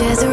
Just